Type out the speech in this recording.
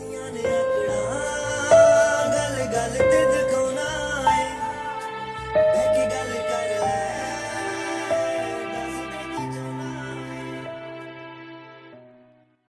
Yeah.